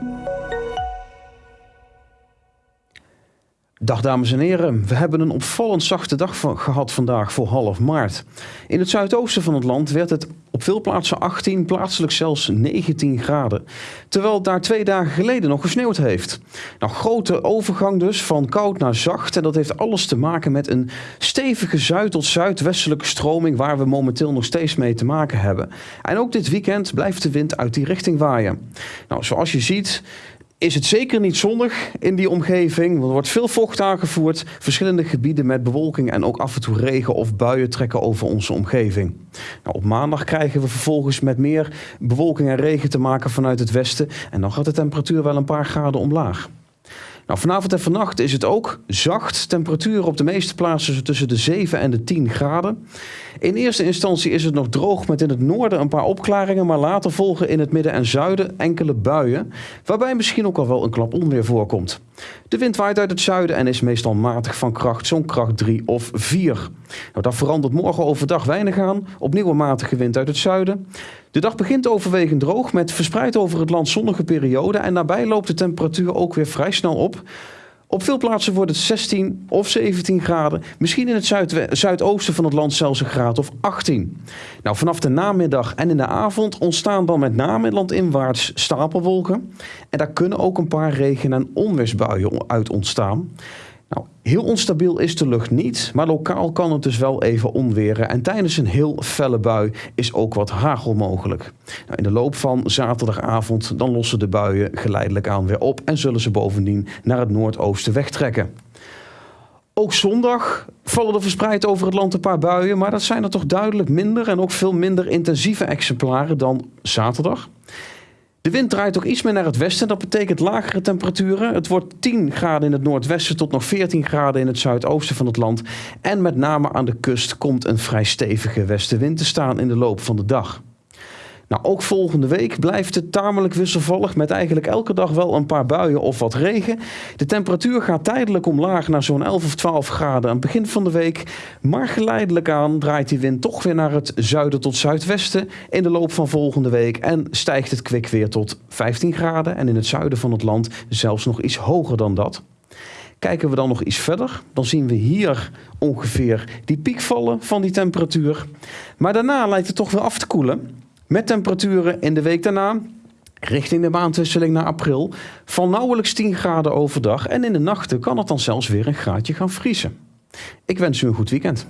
Música Dag dames en heren, we hebben een opvallend zachte dag gehad vandaag voor half maart. In het zuidoosten van het land werd het op veel plaatsen 18, plaatselijk zelfs 19 graden. Terwijl het daar twee dagen geleden nog gesneeuwd heeft. Nou, grote overgang dus van koud naar zacht. En dat heeft alles te maken met een stevige zuid- tot zuidwestelijke stroming waar we momenteel nog steeds mee te maken hebben. En ook dit weekend blijft de wind uit die richting waaien. Nou, zoals je ziet is het zeker niet zonnig in die omgeving. Er wordt veel vocht aangevoerd. Verschillende gebieden met bewolking en ook af en toe regen of buien trekken over onze omgeving. Nou, op maandag krijgen we vervolgens met meer bewolking en regen te maken vanuit het westen. En dan gaat de temperatuur wel een paar graden omlaag. Nou, vanavond en vannacht is het ook zacht. Temperatuur op de meeste plaatsen tussen de 7 en de 10 graden. In eerste instantie is het nog droog met in het noorden een paar opklaringen, maar later volgen in het midden en zuiden enkele buien, waarbij misschien ook al wel een klap onweer voorkomt. De wind waait uit het zuiden en is meestal matig van kracht, zo'n kracht 3 of 4. Nou, dat verandert morgen overdag weinig aan. Opnieuw een matige wind uit het zuiden. De dag begint overwegend droog met verspreid over het land zonnige perioden en daarbij loopt de temperatuur ook weer vrij snel op. Op veel plaatsen wordt het 16 of 17 graden. Misschien in het zuidoosten van het land zelfs een graad of 18. Nou, vanaf de namiddag en in de avond ontstaan dan met name landinwaarts stapelwolken. En daar kunnen ook een paar regen- en onweersbuien uit ontstaan. Nou, heel onstabiel is de lucht niet, maar lokaal kan het dus wel even onweren. En tijdens een heel felle bui is ook wat hagel mogelijk. Nou, in de loop van zaterdagavond dan lossen de buien geleidelijk aan weer op en zullen ze bovendien naar het noordoosten wegtrekken. Ook zondag vallen er verspreid over het land een paar buien, maar dat zijn er toch duidelijk minder en ook veel minder intensieve exemplaren dan zaterdag. De wind draait ook iets meer naar het westen. Dat betekent lagere temperaturen. Het wordt 10 graden in het noordwesten tot nog 14 graden in het zuidoosten van het land. En met name aan de kust komt een vrij stevige westenwind te staan in de loop van de dag. Nou, ook volgende week blijft het tamelijk wisselvallig met eigenlijk elke dag wel een paar buien of wat regen. De temperatuur gaat tijdelijk omlaag naar zo'n 11 of 12 graden aan het begin van de week. Maar geleidelijk aan draait die wind toch weer naar het zuiden tot zuidwesten in de loop van volgende week. En stijgt het kwik weer tot 15 graden en in het zuiden van het land zelfs nog iets hoger dan dat. Kijken we dan nog iets verder, dan zien we hier ongeveer die piek vallen van die temperatuur. Maar daarna lijkt het toch weer af te koelen. Met temperaturen in de week daarna richting de maandwisseling naar april van nauwelijks 10 graden overdag en in de nachten kan het dan zelfs weer een graadje gaan vriezen. Ik wens u een goed weekend.